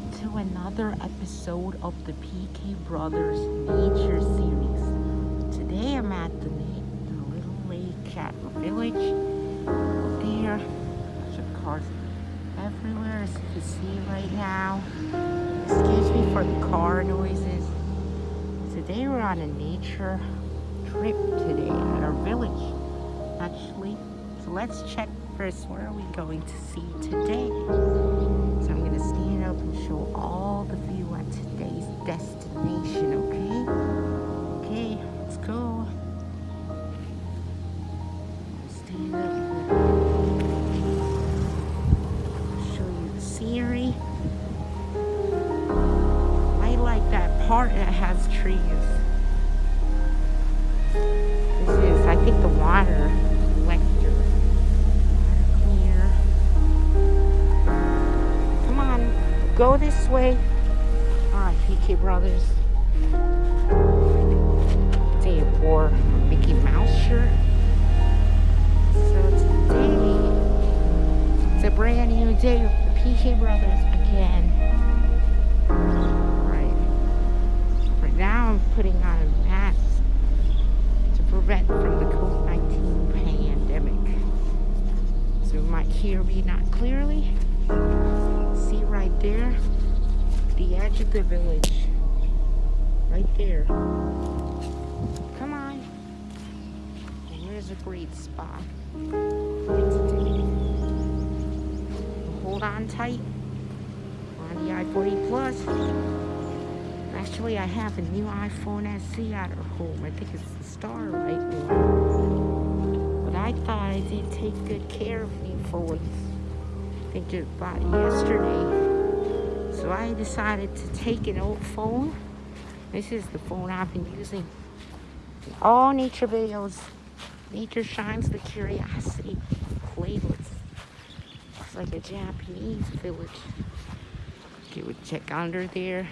back to another episode of the PK Brothers Nature Series. Today I'm at the, the little lake at the village. There, bunch of cars everywhere as you can see right now. Excuse me for the car noises. Today we're on a nature trip today at our village, actually. So let's check first, what are we going to see today? So I'm going to stand up and show all the view at today's destination, okay? Okay, let's go. Stand up show you the scenery. I like that part that has trees. Go this way. Alright, PK Brothers. Today I wore Mickey Mouse shirt. So today, it's a brand new day with the PK Brothers again. Right. Right now I'm putting on a mask to prevent from the COVID-19 pandemic. So you might hear me not clearly. See right there? The edge of the village. Right there. Come on. Here's a great spot. Hold on tight on the i40 Plus. Actually, I have a new iPhone SE at her home. I think it's the Starlight one. But I thought I didn't take good care of me for once. I think just bought yesterday. So I decided to take an old phone. This is the phone I've been using. in All nature videos. Nature shines the curiosity playlist. It's like a Japanese village. Okay, we check under there.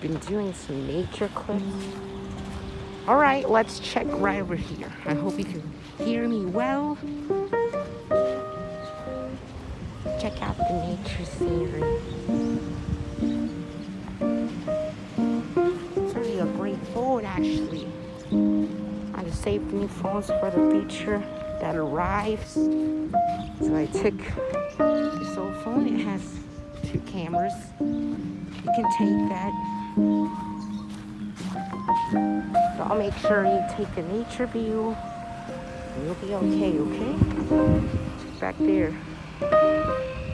Been doing some nature clips. All right, let's check right over here. I hope you can hear me well. The. It's really a great phone, actually. I just saved new phones for the feature that arrives. So I took this old phone. It has two cameras. You can take that. So I'll make sure you take a nature view. You'll be okay, okay? Back there.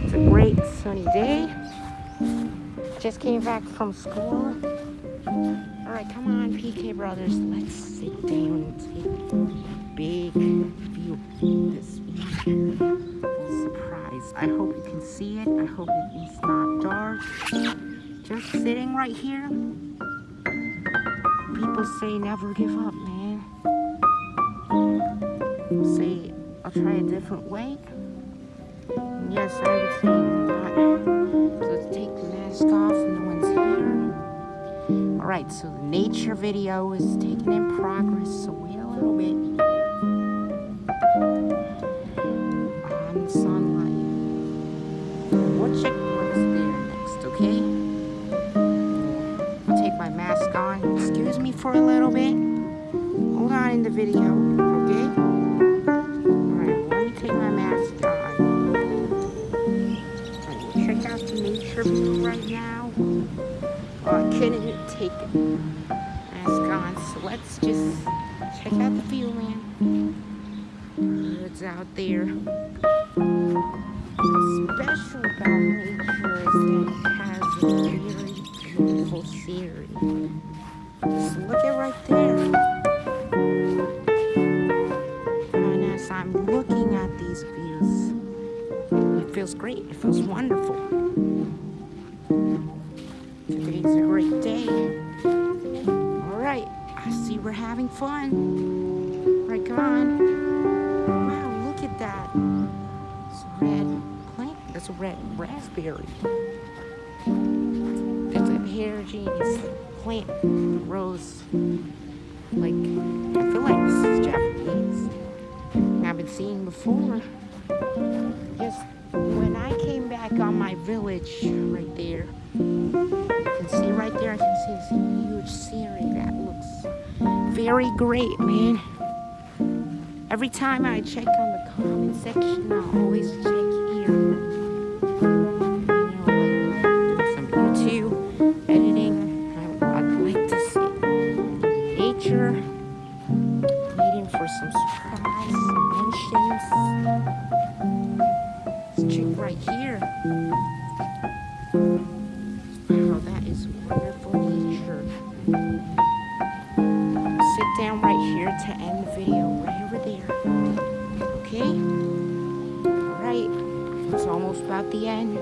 It's a great sunny day. Just came back from school. All right, come on, PK Brothers. Let's sit down and take a big view this surprise. I hope you can see it. I hope it is not dark. Just sitting right here. People say never give up, man. Say I'll try a different way. Yes, I would say. So let's take the mask off. No one's here. Alright, so the nature video is taking in progress, so wait a little bit. On sunlight. We'll check what's there next, okay? I'll take my mask on. Excuse me for a little bit. Hold on in the video, Couldn't take mask on, so let's just check out the view, man. Birds out there. What's special about nature is that it has a very beautiful scenery. Just look at right there. And as I'm looking at these views, it feels great. It feels wonderful. Fun. Come on. Wow, look at that. It's a red plant. That's a red raspberry. It's a heterogeneous plant. rose. like, I feel like this is Japanese. I haven't seen before. Just when I came back on my village right there. Great, man. Every time I check on the comment section, I always check here. You know, like doing some YouTube editing. I, I'd like to see nature. Waiting for some surprise mentions. Let's check right here. Wow, that is wonderful to end the video right over there. Okay? Alright, it's almost about the end.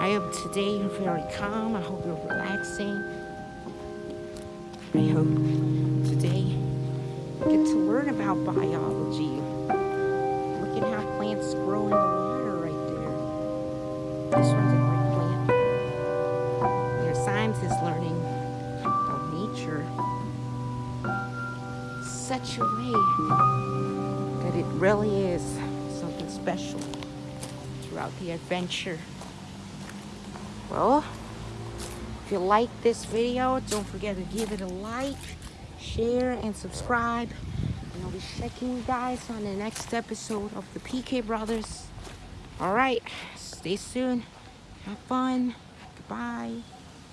I hope today you're very calm. I hope you're relaxing. I hope today you get to learn about biology. Such a way that it really is something special throughout the adventure. Well, if you like this video, don't forget to give it a like, share, and subscribe. And I'll be checking you guys on the next episode of the PK Brothers. All right, stay soon. Have fun. Goodbye.